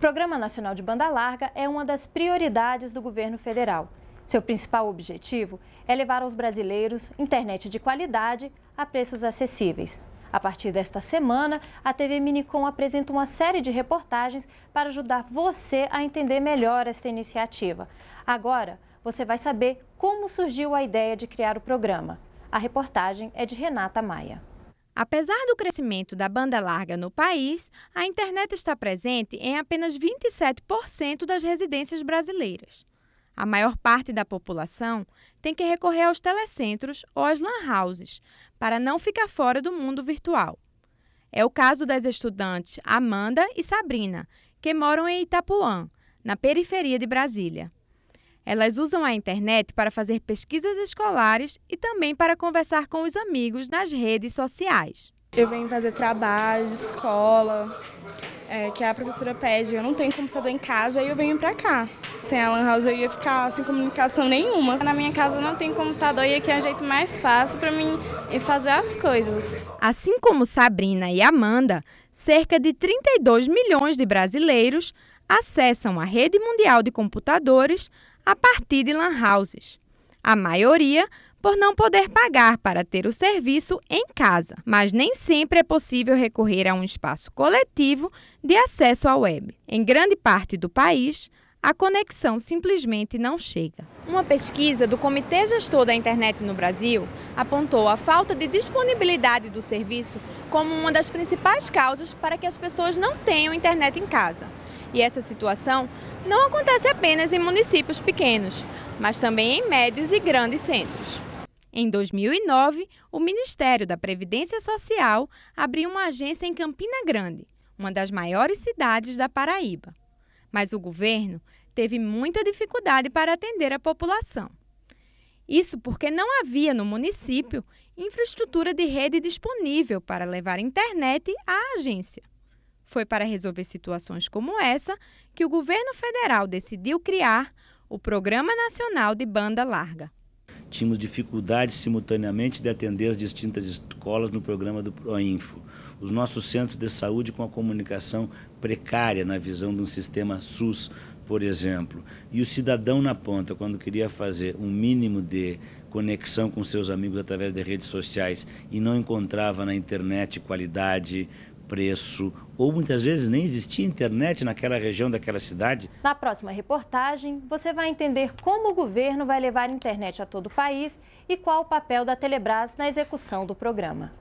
Programa Nacional de Banda Larga é uma das prioridades do governo federal. Seu principal objetivo é levar aos brasileiros internet de qualidade a preços acessíveis. A partir desta semana, a TV Minicom apresenta uma série de reportagens para ajudar você a entender melhor esta iniciativa. Agora, você vai saber como surgiu a ideia de criar o programa. A reportagem é de Renata Maia. Apesar do crescimento da banda larga no país, a internet está presente em apenas 27% das residências brasileiras. A maior parte da população tem que recorrer aos telecentros ou às lan houses para não ficar fora do mundo virtual. É o caso das estudantes Amanda e Sabrina, que moram em Itapuã, na periferia de Brasília. Elas usam a internet para fazer pesquisas escolares e também para conversar com os amigos nas redes sociais. Eu venho fazer trabalho de escola, é, que a professora pede. Eu não tenho computador em casa e eu venho para cá. Sem a Lan House eu ia ficar sem comunicação nenhuma. Na minha casa não tem computador e aqui é o jeito mais fácil para mim fazer as coisas. Assim como Sabrina e Amanda, cerca de 32 milhões de brasileiros acessam a rede mundial de computadores a partir de lan houses. A maioria por não poder pagar para ter o serviço em casa, mas nem sempre é possível recorrer a um espaço coletivo de acesso à web. Em grande parte do país, a conexão simplesmente não chega. Uma pesquisa do Comitê Gestor da Internet no Brasil apontou a falta de disponibilidade do serviço como uma das principais causas para que as pessoas não tenham internet em casa. E essa situação não acontece apenas em municípios pequenos, mas também em médios e grandes centros. Em 2009, o Ministério da Previdência Social abriu uma agência em Campina Grande, uma das maiores cidades da Paraíba. Mas o governo teve muita dificuldade para atender a população. Isso porque não havia no município infraestrutura de rede disponível para levar internet à agência. Foi para resolver situações como essa que o governo federal decidiu criar o Programa Nacional de Banda Larga. Tínhamos dificuldade simultaneamente de atender as distintas escolas no programa do Proinfo. Os nossos centros de saúde com a comunicação precária na visão de um sistema SUS, por exemplo. E o cidadão na ponta, quando queria fazer um mínimo de conexão com seus amigos através de redes sociais e não encontrava na internet qualidade, preço, ou muitas vezes nem existia internet naquela região daquela cidade. Na próxima reportagem, você vai entender como o governo vai levar internet a todo o país e qual o papel da Telebrás na execução do programa.